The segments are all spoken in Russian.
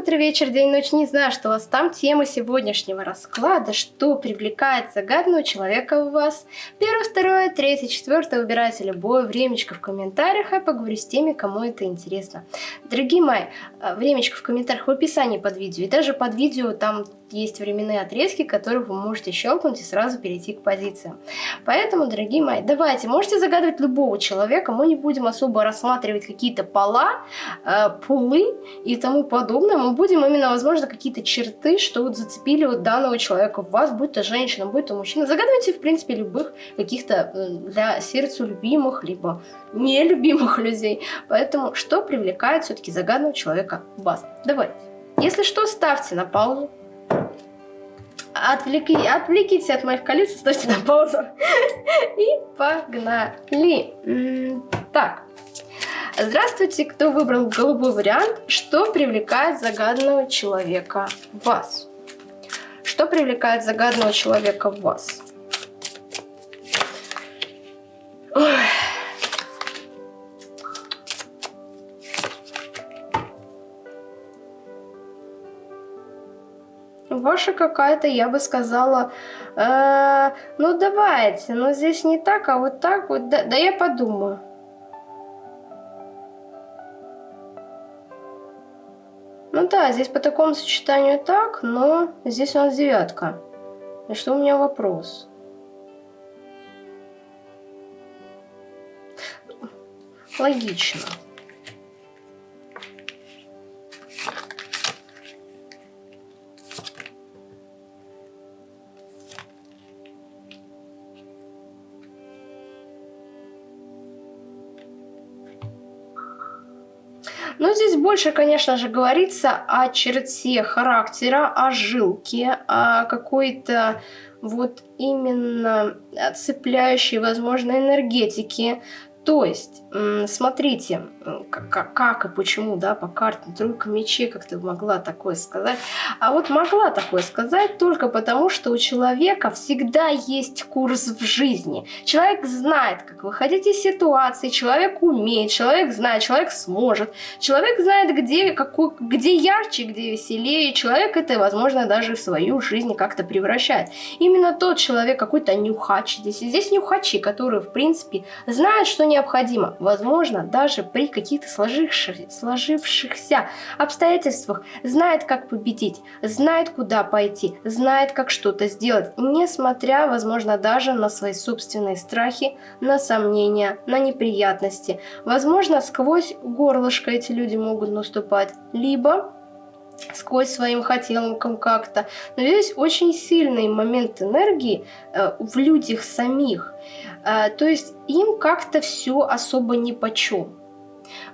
утро, вечер, день, ночь. Не знаю, что у вас там. Тема сегодняшнего расклада, что привлекает загадного человека в вас. Первое, второе, третье, четвертое. Выбирайте любое времечко в комментариях, а поговорю с теми, кому это интересно. Дорогие мои, э, времечко в комментариях в описании под видео. И даже под видео там есть временные отрезки, которые вы можете щелкнуть и сразу перейти к позициям. Поэтому, дорогие мои, давайте, можете загадывать любого человека, мы не будем особо рассматривать какие-то пола, э, пулы и тому подобное, мы будем именно, возможно, какие-то черты, что вот зацепили вот данного человека в вас, будь то женщина, будь то мужчина. Загадывайте, в принципе, любых каких-то для сердцу любимых, либо нелюбимых людей. Поэтому, что привлекает все-таки загаданного человека в вас? Давайте. Если что, ставьте на паузу, Отвлеки, отвлекитесь от моих колец, ставьте на паузу. И погнали. Так. Здравствуйте, кто выбрал голубой вариант. Что привлекает загаданного человека в вас? Что привлекает загаданного человека в вас? Ой. Ваша какая-то, я бы сказала, э, ну давайте, но здесь не так, а вот так вот, да, да я подумаю. Ну да, здесь по такому сочетанию так, но здесь у нас девятка. И что у меня вопрос? Логично. Больше, конечно же, говорится о черте характера, о жилке, о какой-то вот именно цепляющей, возможно, энергетике, то есть, смотрите, как, и почему, да, по карте тройка мечей, как ты могла такое сказать. А вот могла такое сказать только потому, что у человека всегда есть курс в жизни. Человек знает, как выходить из ситуации, человек умеет, человек знает, человек сможет. Человек знает, где, какой, где ярче, где веселее. Человек это, возможно, даже в свою жизнь как-то превращает. Именно тот человек, какой-то нюхач здесь. Здесь нюхачи, которые, в принципе, знают, что необходимо. Возможно, даже при каких-то сложивших, сложившихся обстоятельствах знает, как победить, знает, куда пойти, знает, как что-то сделать, несмотря, возможно, даже на свои собственные страхи, на сомнения, на неприятности. Возможно, сквозь горлышко эти люди могут наступать, либо сквозь своим хотелкам как-то. Но здесь очень сильный момент энергии э, в людях самих. Э, то есть им как-то все особо ни по чем.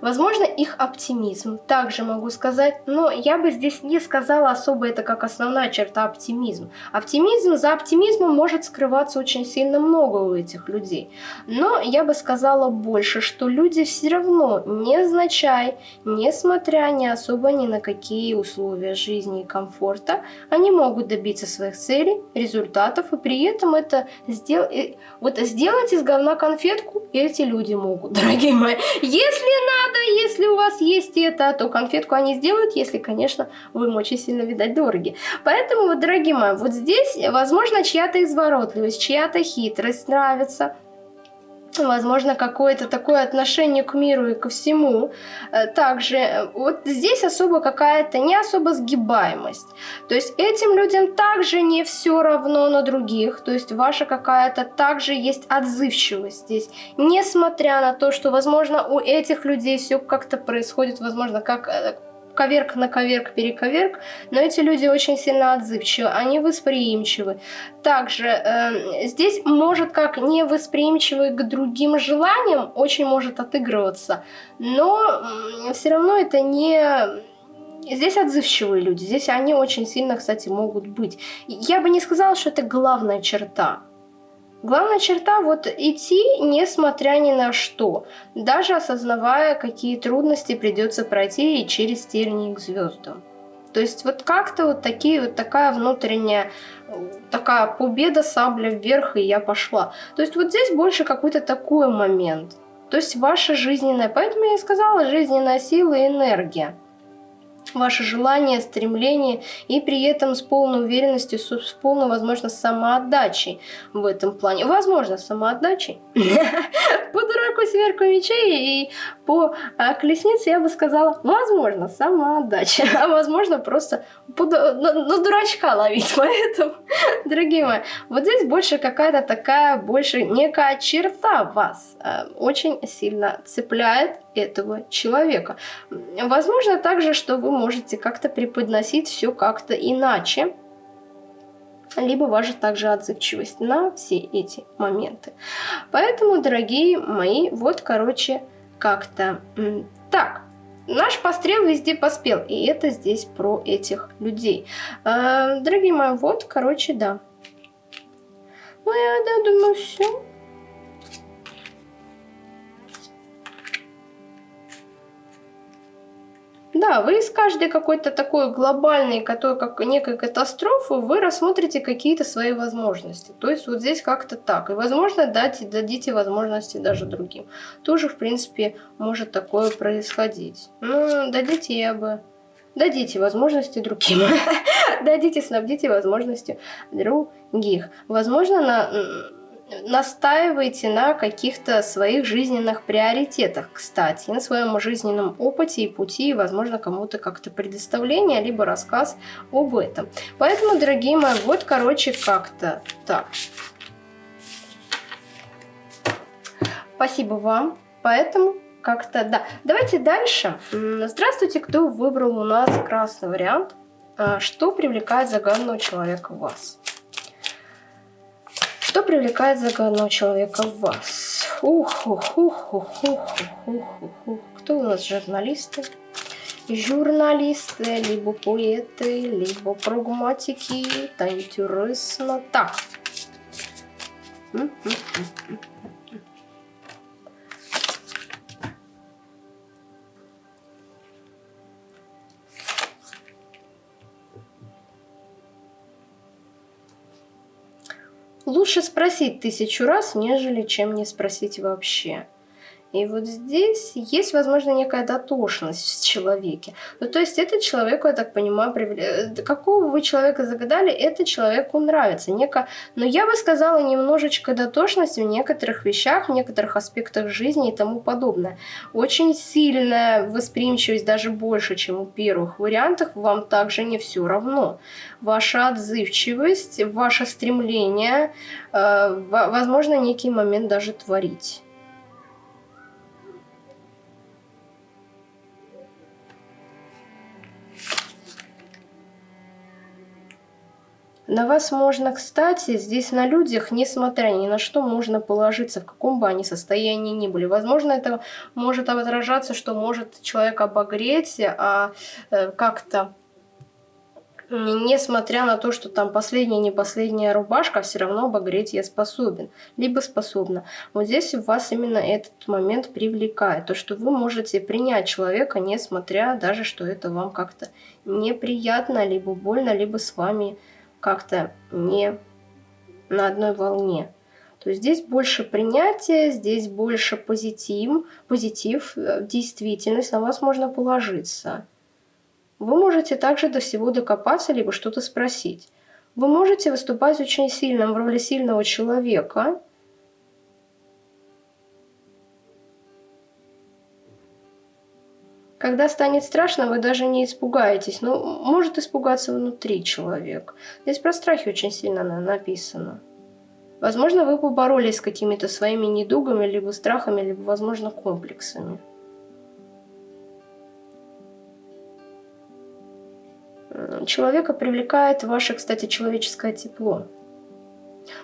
Возможно, их оптимизм, также могу сказать, но я бы здесь не сказала особо это как основная черта оптимизм. Оптимизм, за оптимизмом может скрываться очень сильно много у этих людей. Но я бы сказала больше, что люди все равно, незначай, несмотря ни особо ни на какие условия жизни и комфорта, они могут добиться своих целей, результатов, и при этом это сделать, вот сделать из говна конфетку эти люди могут, дорогие мои. Если надо, если у вас есть это, то конфетку они сделают, если, конечно, вы им очень сильно, видать, дороги. Поэтому, вот, дорогие мои, вот здесь, возможно, чья-то изворотливость, чья-то хитрость нравится, возможно, какое-то такое отношение к миру и ко всему. Э, также э, вот здесь особо какая-то не особо сгибаемость. То есть этим людям также не все равно на других. То есть ваша какая-то также есть отзывчивость здесь. Несмотря на то, что, возможно, у этих людей все как-то происходит, возможно, как э, коверк на коверк, перековерк, но эти люди очень сильно отзывчивы, они восприимчивы. Также э, здесь может как невосприимчивый к другим желаниям, очень может отыгрываться, но э, все равно это не... Здесь отзывчивые люди, здесь они очень сильно, кстати, могут быть. Я бы не сказала, что это главная черта. Главная черта вот идти, несмотря ни на что, даже осознавая, какие трудности придется пройти и через тернии к звездам. То есть вот как-то вот такие вот такая внутренняя такая победа, сабля вверх, и я пошла. То есть вот здесь больше какой-то такой момент. То есть ваша жизненная, поэтому я и сказала, жизненная сила и энергия. Ваше желание, стремление, и при этом с полной уверенностью, с полной, возможно, самоотдачей в этом плане. Возможно, самоотдачей. По дураку сверху мечей и по а, колеснице я бы сказала, возможно, самоотдача, а возможно, просто на дурачка ловить. Поэтому, дорогие мои, вот здесь больше какая-то такая, больше некая черта вас а, очень сильно цепляет этого человека. Возможно также, что вы можете как-то преподносить все как-то иначе, либо ваша также отзывчивость на все эти моменты. Поэтому, дорогие мои, вот, короче, как-то так. Наш пострел везде поспел, и это здесь про этих людей. Э, дорогие мои, вот, короче, да. Ну, я да, думаю, все. Да, вы из каждой какой-то такой глобальной, которой как некой катастрофы, вы рассмотрите какие-то свои возможности. То есть вот здесь как-то так. И, возможно, дайте, дадите возможности даже другим. Тоже, в принципе, может такое происходить. Ну, дадите я бы... Дадите возможности другим. Дадите, снабдите возможностью других. Возможно, на настаивайте на каких-то своих жизненных приоритетах, кстати, на своем жизненном опыте и пути, и, возможно, кому-то как-то предоставление, либо рассказ об этом. Поэтому, дорогие мои, вот, короче, как-то так. Спасибо вам. Поэтому как-то, да. Давайте дальше. Здравствуйте, кто выбрал у нас красный вариант. А, что привлекает загаданного человека в вас? Что привлекает загадного человека в вас? Ух, ух, ух, ух, ух, ух, ух, ух. Кто у нас журналисты? Журналисты, либо поэты, либо прагматики. Это интересно. Так. Лучше спросить тысячу раз, нежели чем не спросить вообще. И вот здесь есть, возможно, некая дотошность в человеке. Ну, то есть этот человеку, я так понимаю, привле... какого вы человека загадали, это человеку нравится. Неко... Но я бы сказала, немножечко дотошность в некоторых вещах, в некоторых аспектах жизни и тому подобное. Очень сильная восприимчивость, даже больше, чем у первых вариантов, вам также не все равно. Ваша отзывчивость, ваше стремление, э, возможно, некий момент даже творить. На вас можно, кстати, здесь на людях, несмотря ни на что, можно положиться, в каком бы они состоянии ни были. Возможно, это может отражаться, что может человек обогреть, а э, как-то несмотря на то, что там последняя, не последняя рубашка, все равно обогреть я способен, либо способна. Вот здесь у вас именно этот момент привлекает, то, что вы можете принять человека, несмотря даже, что это вам как-то неприятно, либо больно, либо с вами как-то не на одной волне. То есть здесь больше принятия, здесь больше позитив, позитив, э, действительность, на вас можно положиться. Вы можете также до всего докопаться, либо что-то спросить. Вы можете выступать очень сильным в роли сильного человека, Когда станет страшно, вы даже не испугаетесь. Ну, может испугаться внутри человек. Здесь про страхи очень сильно написано. Возможно, вы поборолись с какими-то своими недугами, либо страхами, либо, возможно, комплексами. Человека привлекает ваше, кстати, человеческое тепло.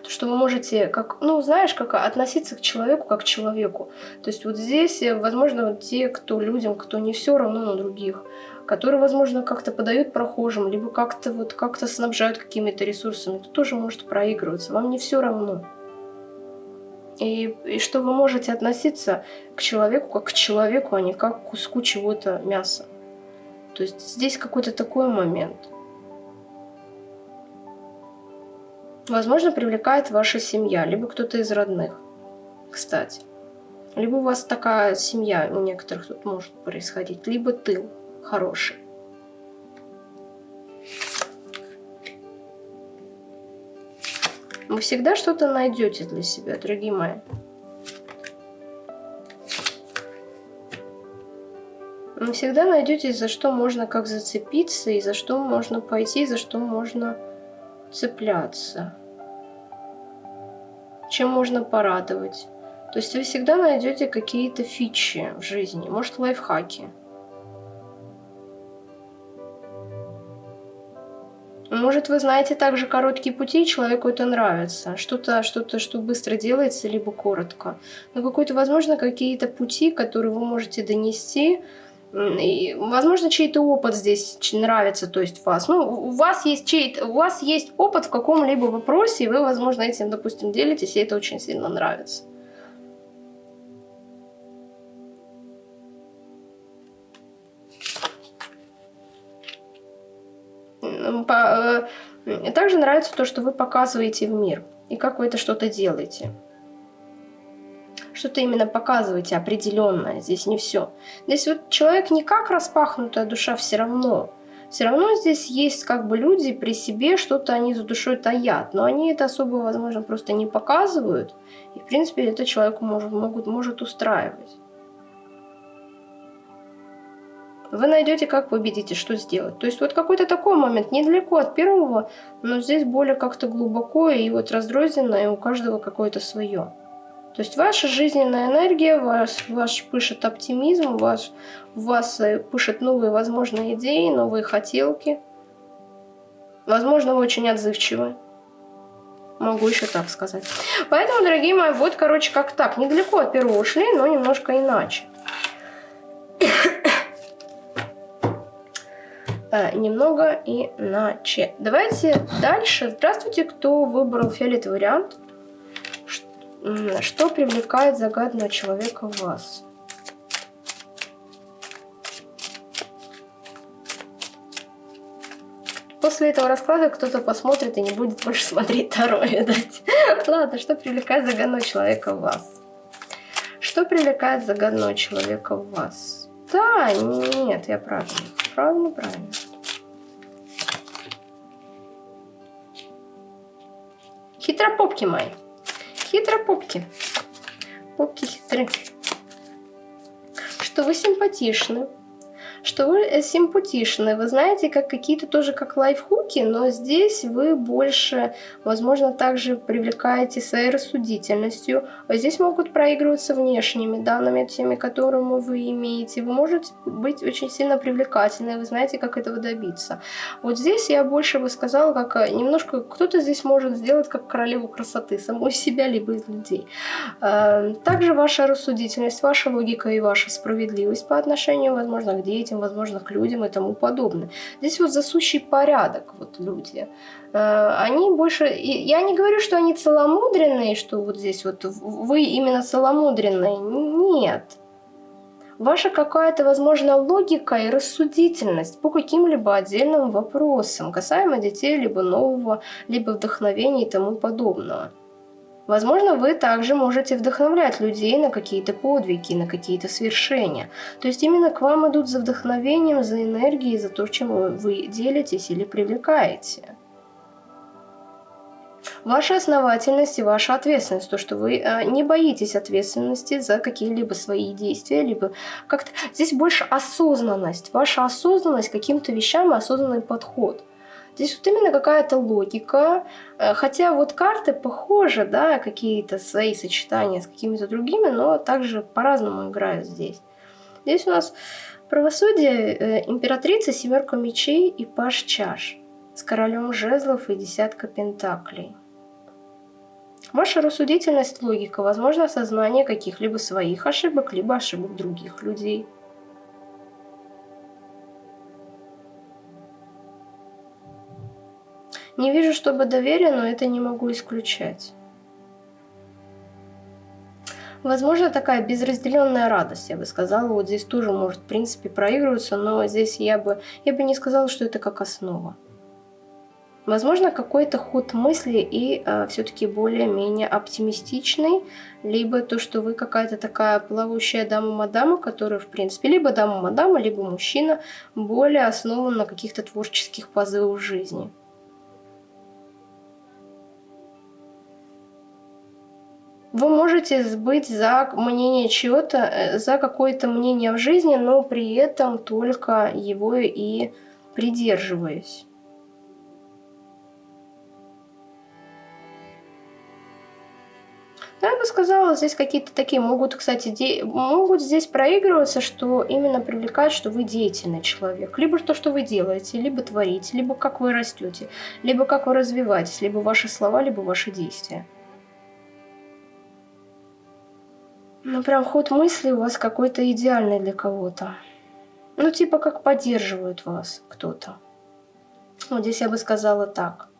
То, что вы можете, как, ну, знаешь, как относиться к человеку как к человеку. То есть вот здесь, э, возможно, вот те, кто людям, кто не все равно на других, которые, возможно, как-то подают прохожим, либо как-то вот как-то снабжают какими-то ресурсами, кто тоже может проигрываться. Вам не все равно. И, и что вы можете относиться к человеку как к человеку, а не как к куску чего-то мяса. То есть здесь какой-то такой момент – Возможно, привлекает ваша семья, либо кто-то из родных, кстати. Либо у вас такая семья у некоторых тут может происходить, либо тыл хороший. Вы всегда что-то найдете для себя, дорогие мои. Вы всегда найдете, за что можно как зацепиться, и за что можно пойти, и за что можно цепляться. Чем можно порадовать. То есть вы всегда найдете какие-то фичи в жизни, может лайфхаки. Может, вы знаете также короткие пути, и человеку это нравится. Что-то, что-то, что быстро делается, либо коротко. Но какой-то, возможно, какие-то пути, которые вы можете донести, возможно, чей-то опыт здесь нравится, то есть вас. Ну, у вас есть чей у вас есть опыт в каком-либо вопросе, и вы, возможно, этим, допустим, делитесь, и это очень сильно нравится. Э, также нравится то, что вы показываете в мир, и как вы это что-то делаете. Что-то именно показываете определенное, здесь не все. Здесь вот человек не как распахнутая душа все равно. Все равно здесь есть как бы люди при себе, что-то они за душой таят, но они это особо, возможно, просто не показывают. И, в принципе, это человеку может, могут, может устраивать. вы найдете, как победить и что сделать. То есть вот какой-то такой момент, недалеко от первого, но здесь более как-то глубоко и вот раздрозненно, и у каждого какое-то свое. То есть ваша жизненная энергия, вас, ваш пышет оптимизм, ваш, вас э, пышет новые возможные идеи, новые хотелки. Возможно, вы очень отзывчивы. Могу еще так сказать. Поэтому, дорогие мои, вот, короче, как так. Недалеко от первого ушли, но немножко иначе. э, немного иначе. Давайте дальше. Здравствуйте, кто выбрал фиолетовый вариант. Что привлекает загадного человека в вас? После этого расклада кто-то посмотрит и не будет больше смотреть Таро, видать. Ладно, что привлекает загадного человека в вас? Что привлекает загадного человека в вас? Да, нет, я правильно. Правильно, правильно. Хитропопки мои. Хитропопки. Попки хитры. Что вы симпатичны что вы э, симпатичны. Вы знаете, как какие-то тоже как лайфхуки, но здесь вы больше, возможно, также привлекаете своей рассудительностью. А здесь могут проигрываться внешними данными, теми, которыми вы имеете. Вы можете быть очень сильно привлекательны, вы знаете, как этого добиться. Вот здесь я больше бы сказала, как э, немножко кто-то здесь может сделать как королеву красоты, самой себя, либо из людей. Э, также ваша рассудительность, ваша логика и ваша справедливость по отношению, возможно, к детям, возможно, к людям и тому подобное. Здесь вот засущий порядок, вот люди. Э, они больше... Я не говорю, что они целомудренные, что вот здесь вот вы именно целомудренные. Нет. Ваша какая-то, возможно, логика и рассудительность по каким-либо отдельным вопросам, касаемо детей, либо нового, либо вдохновения и тому подобного. Возможно, вы также можете вдохновлять людей на какие-то подвиги, на какие-то свершения. То есть именно к вам идут за вдохновением, за энергией, за то, чем вы делитесь или привлекаете. Ваша основательность и ваша ответственность, то, что вы э, не боитесь ответственности за какие-либо свои действия, либо как-то... Здесь больше осознанность, ваша осознанность каким-то вещам и осознанный подход – Здесь вот именно какая-то логика, э, хотя вот карты похожи, да, какие-то свои сочетания с какими-то другими, но также по-разному играют здесь. Здесь у нас правосудие, э, императрица, семерка мечей и паш чаш с королем жезлов и десятка пентаклей. Ваша рассудительность, логика, возможно, осознание каких-либо своих ошибок, либо ошибок других людей – Не вижу, чтобы доверие, но это не могу исключать. Возможно, такая безразделенная радость, я бы сказала, вот здесь тоже может, в принципе, проигрываться, но здесь я бы, я бы не сказала, что это как основа. Возможно, какой-то ход мысли и э, все-таки более-менее оптимистичный, либо то, что вы какая-то такая плавающая дама-мадама, которая, в принципе, либо дама-мадама, либо мужчина, более основан на каких-то творческих позывах жизни. Вы можете быть за мнение чего-то, э, за какое-то мнение в жизни, но при этом только его и придерживаясь. Я бы сказала, здесь какие-то такие могут, кстати, де... могут здесь проигрываться, что именно привлекает, что вы деятельный человек. Либо то, что вы делаете, либо творите, либо как вы растете, либо как вы развиваетесь, либо ваши слова, либо ваши действия. Ну, прям ход мысли у вас какой-то идеальный для кого-то. Ну, типа как поддерживает вас кто-то. Вот здесь я бы сказала так.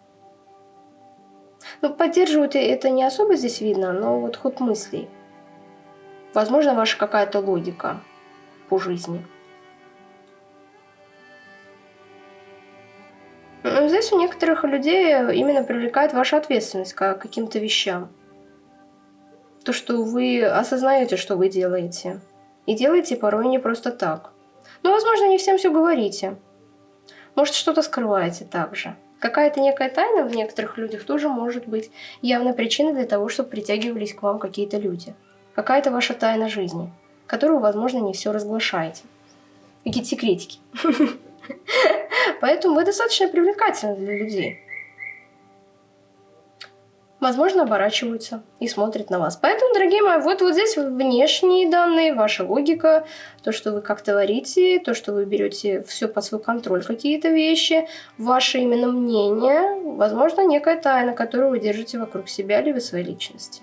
Ну, поддерживают это не особо здесь видно, но вот ход мыслей. Возможно, ваша какая-то логика по жизни. Но здесь у некоторых людей именно привлекает ваша ответственность к каким-то вещам. То, что вы осознаете, что вы делаете. И делаете порой не просто так. Но, возможно, не всем все говорите. Может, что-то скрываете также. Какая-то некая тайна в некоторых людях тоже может быть явной причиной для того, чтобы притягивались к вам какие-то люди. Какая-то ваша тайна жизни, которую, возможно, не все разглашаете. Какие-то секретики. Поэтому вы достаточно привлекательны для людей возможно, оборачиваются и смотрят на вас. Поэтому, дорогие мои, вот, вот здесь внешние данные, ваша логика, то, что вы как творите, то, что вы берете все под свой контроль, какие-то вещи, ваше именно мнение, возможно, некая тайна, которую вы держите вокруг себя либо своей личности.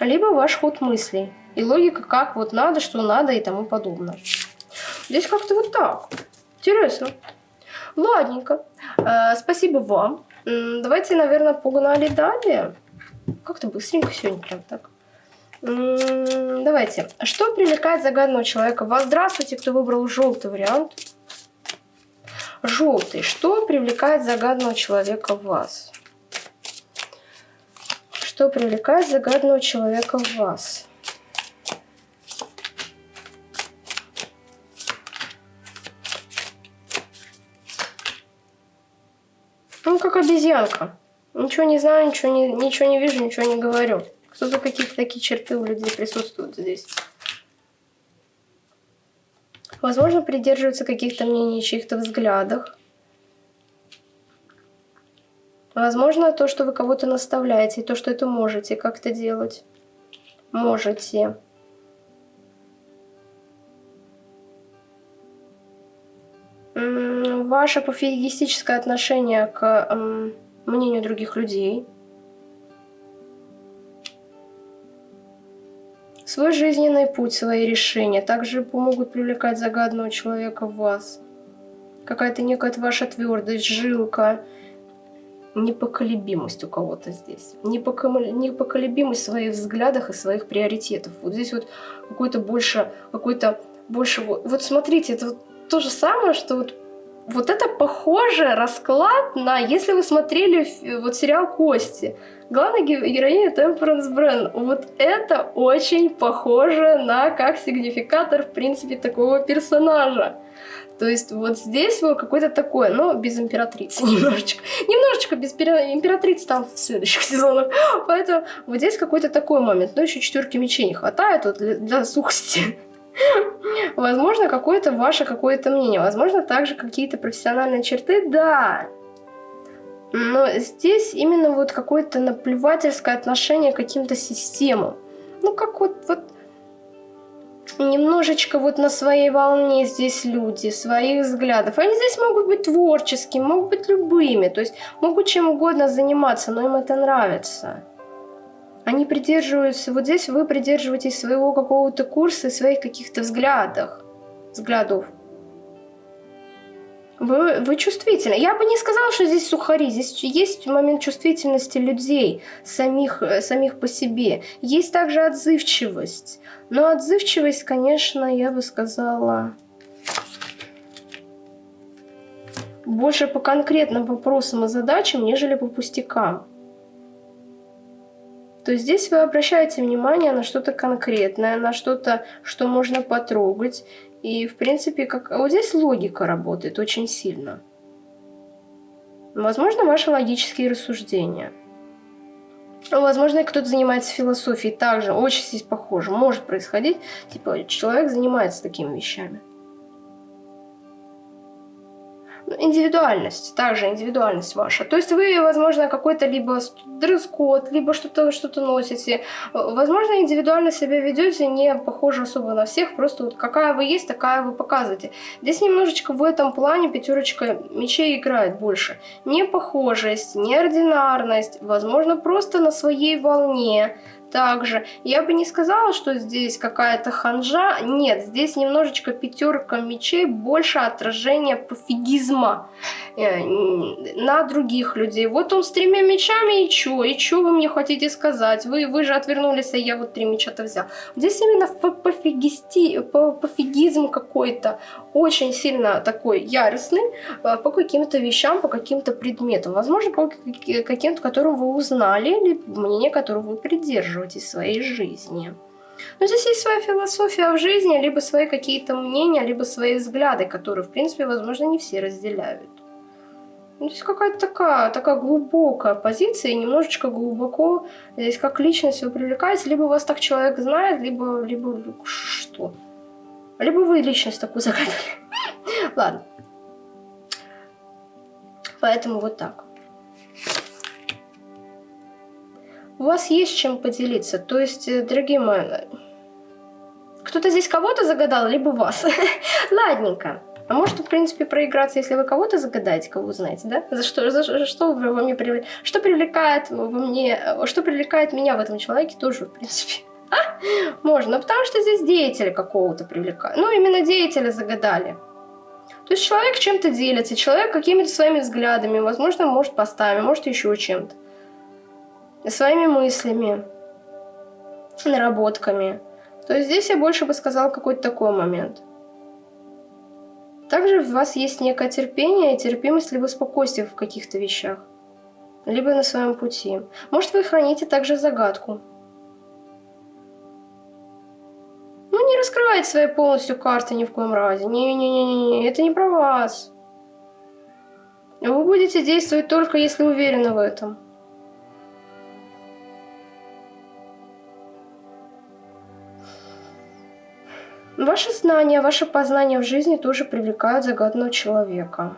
Либо ваш ход мыслей и логика, как вот надо, что надо и тому подобное. Здесь как-то вот так. Интересно. Ладненько. Э, спасибо вам. Давайте, наверное, погнали далее. Как-то быстренько сегодня прям так. Давайте. Что привлекает загадного человека? Вас здравствуйте, кто выбрал желтый вариант. Желтый. Что привлекает загадного человека в вас? Что привлекает загадного человека в вас? Обезьянка. Ничего не знаю, ничего не, ничего не вижу, ничего не говорю. Кто-то какие-то такие черты у людей присутствуют здесь. Возможно, придерживаются каких-то мнений, чьих-то взглядах. Возможно, то, что вы кого-то наставляете, то, что это можете как-то делать. Можете. Ваше пофигистическое отношение к эм, мнению других людей, свой жизненный путь, свои решения также помогут привлекать загадного человека в вас. Какая-то некая ваша твердость, жилка, непоколебимость у кого-то здесь. Непоколебимость в своих взглядах и своих приоритетов. Вот здесь вот какой-то больше, какой-то больше... Вот, смотрите, это вот то же самое, что вот вот это похоже расклад на, если вы смотрели вот сериал «Кости», главная героиня Темперанс Брен, вот это очень похоже на как сигнификатор, в принципе, такого персонажа. То есть вот здесь вот какой-то такой, но без императрицы немножечко. Немножечко без императрицы там в следующих сезонах. Поэтому вот здесь какой-то такой момент. Но еще четверки мечей не хватает вот для, для сухости. Возможно, какое-то ваше какое-то мнение. Возможно, также какие-то профессиональные черты, да. Но здесь именно вот какое-то наплевательское отношение к каким-то системам. Ну, как вот, вот немножечко вот на своей волне здесь люди, своих взглядов. Они здесь могут быть творческими, могут быть любыми, то есть могут чем угодно заниматься, но им это нравится. Они придерживаются, вот здесь вы придерживаетесь своего какого-то курса, своих каких-то взглядах, взглядов. Вы, вы чувствительны. Я бы не сказала, что здесь сухари. Здесь есть момент чувствительности людей, самих, самих по себе. Есть также отзывчивость. Но отзывчивость, конечно, я бы сказала, больше по конкретным вопросам и задачам, нежели по пустякам то здесь вы обращаете внимание на что-то конкретное, на что-то, что можно потрогать. И, в принципе, как... вот здесь логика работает очень сильно. Возможно, ваши логические рассуждения. Возможно, кто-то занимается философией также, очень здесь похоже, может происходить. Типа, человек занимается такими вещами. Индивидуальность, также индивидуальность ваша. То есть вы, возможно, какой-то либо дресс-код, либо что-то что, -то, носите. Возможно, индивидуально себя ведете, не похоже особо на всех, просто вот какая вы есть, такая вы показываете. Здесь немножечко в этом плане пятерочка мечей играет больше. Непохожесть, неординарность, возможно, просто на своей волне, также. Я бы не сказала, что здесь какая-то ханжа. Нет, здесь немножечко пятерка мечей, больше отражение пофигизма э, на других людей. Вот он с тремя мечами, и чё? И чё вы мне хотите сказать? Вы, вы же отвернулись, а я вот три меча-то взял. Здесь именно пофигисти, пофигизм какой-то. Очень сильно такой яростный э, по каким-то вещам, по каким-то предметам. Возможно, по каким-то, которым вы узнали, или мнение, которого вы придерживаетесь из своей жизни. Но здесь есть своя философия в жизни, либо свои какие-то мнения, либо свои взгляды, которые, в принципе, возможно, не все разделяют. Ну, здесь какая-то такая, такая глубокая позиция, и немножечко глубоко здесь как личность вы привлекаете, либо вас так человек знает, либо, либо что? Либо вы личность такую загадали. Ладно. Поэтому вот так. у вас есть чем поделиться. То есть, э, дорогие мои, кто-то здесь кого-то загадал, либо вас. Ладненько. А может, в принципе, проиграться, если вы кого-то загадаете, кого вы знаете, да? За что, за что вы во мне привлекает? Что привлекает во мне, э, что привлекает меня в этом человеке, тоже, в принципе. Можно, потому что здесь деятеля какого-то привлекают. Ну, именно деятеля загадали. То есть человек чем-то делится, человек какими-то своими взглядами, возможно, может постами, может еще чем-то своими мыслями, наработками. То есть здесь я больше бы сказала какой-то такой момент. Также у вас есть некое терпение, терпимость, либо спокойствие в каких-то вещах. Либо на своем пути. Может, вы храните также загадку. Раскрывайте свои полностью карты ни в коем разе. Не-не-не, это не про вас. Вы будете действовать только если уверены в этом. Ваши знания, ваше познание в жизни тоже привлекают загадного человека.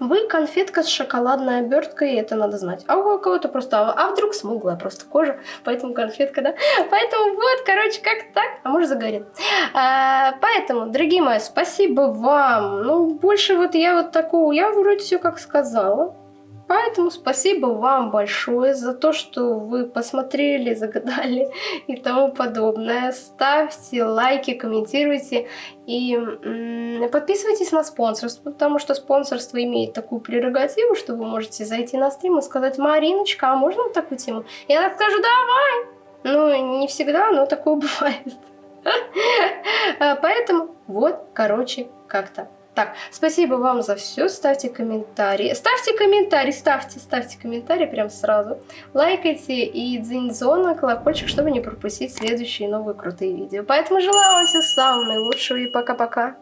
Вы конфетка с шоколадной оберткой, это надо знать. А у кого-то просто, а вдруг смуглая просто кожа, поэтому конфетка, да? Поэтому вот, короче, как так, а может загорит. А, поэтому, дорогие мои, спасибо вам. Ну, больше вот я вот такого, я вроде все как сказала. Поэтому спасибо вам большое за то, что вы посмотрели, загадали и тому подобное. Ставьте лайки, комментируйте и подписывайтесь на спонсорство, потому что спонсорство имеет такую прерогативу, что вы можете зайти на стрим и сказать, Мариночка, а можно вот такую тему? Я так скажу, давай! Ну, не всегда, но такое бывает. Поэтому вот, короче, как-то так, спасибо вам за все. Ставьте комментарии. Ставьте комментарии, ставьте, ставьте комментарии прям сразу. Лайкайте и дзинь-зон на колокольчик, чтобы не пропустить следующие новые крутые видео. Поэтому желаю вам всего самого наилучшего и пока-пока.